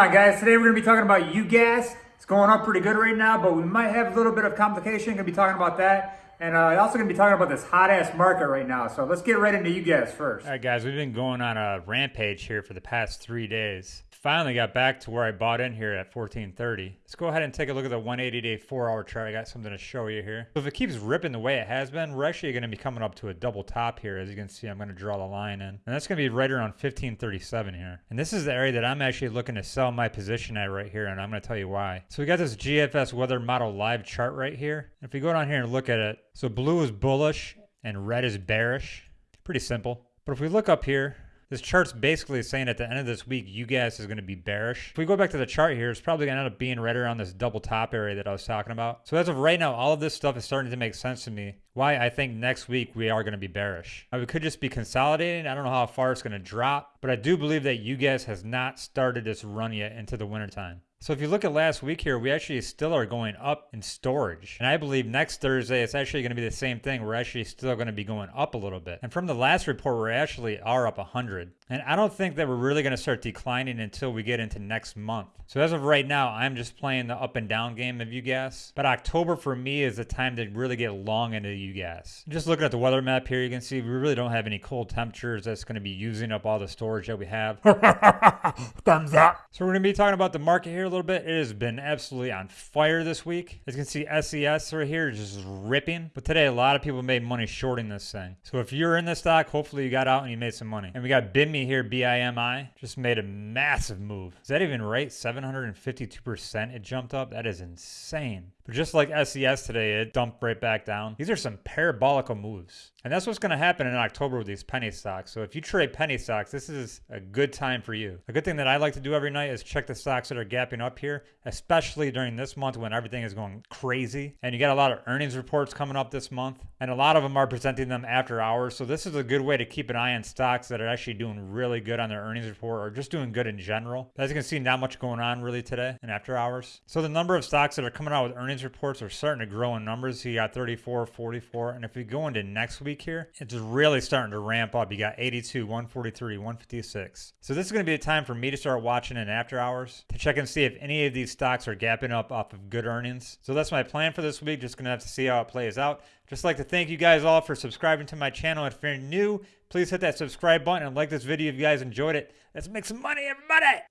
on guys? Today we're going to be talking about UGAS. It's going up pretty good right now, but we might have a little bit of complication. To be talking about that. And uh, also to be talking about this hot ass market right now. So let's get right into UGAS first. All right, guys, we've been going on a rampage here for the past three days. Finally got back to where I bought in here at 1430. Let's go ahead and take a look at the 180 day four hour chart. I got something to show you here. So if it keeps ripping the way it has been, we're actually going to be coming up to a double top here. As you can see, I'm going to draw the line in. And that's going to be right around 1537 here. And this is the area that I'm actually looking to sell my position at right here. And I'm going to tell you why. So we got this GFS weather model live chart right here. If we go down here and look at it, so blue is bullish and red is bearish. Pretty simple. But if we look up here, this chart's basically saying at the end of this week, UGAS is going to be bearish. If we go back to the chart here, it's probably going to end up being right around this double top area that I was talking about. So as of right now, all of this stuff is starting to make sense to me. Why I think next week we are going to be bearish. Now, we could just be consolidating. I don't know how far it's going to drop, but I do believe that UGAS has not started this run yet into the wintertime. So if you look at last week here, we actually still are going up in storage. And I believe next Thursday, it's actually going to be the same thing. We're actually still going to be going up a little bit. And from the last report, we actually are up 100. And I don't think that we're really going to start declining until we get into next month. So as of right now, I'm just playing the up and down game of UGAS. But October for me is the time to really get long into UGAS. Just looking at the weather map here, you can see we really don't have any cold temperatures that's going to be using up all the storage that we have. Thumbs up. So we're going to be talking about the market here a little bit. It has been absolutely on fire this week. As you can see, SES right here just ripping. But today, a lot of people made money shorting this thing. So if you're in this stock, hopefully you got out and you made some money. And we got BIMI here, BIMI, just made a massive move. Is that even right? 752% it jumped up? That is insane. But just like SES today, it dumped right back down. These are some parabolical moves. And that's what's going to happen in October with these penny stocks. So if you trade penny stocks, this is a good time for you. A good thing that I like to do every night is check the stocks that are gapping up here, especially during this month when everything is going crazy. And you got a lot of earnings reports coming up this month, and a lot of them are presenting them after hours. So this is a good way to keep an eye on stocks that are actually doing really good on their earnings report or just doing good in general. As you can see, not much going on really today and after hours. So the number of stocks that are coming out with earnings reports are starting to grow in numbers. You got 34, 44, and if we go into next week here, it's really starting to ramp up. You got 82, 143, 156. So this is going to be a time for me to start watching in after hours to check and see if any of these stocks are gapping up off of good earnings. So that's my plan for this week. Just going to have to see how it plays out. Just like to thank you guys all for subscribing to my channel. If you're new, please hit that subscribe button and like this video if you guys enjoyed it. Let's make some money, everybody!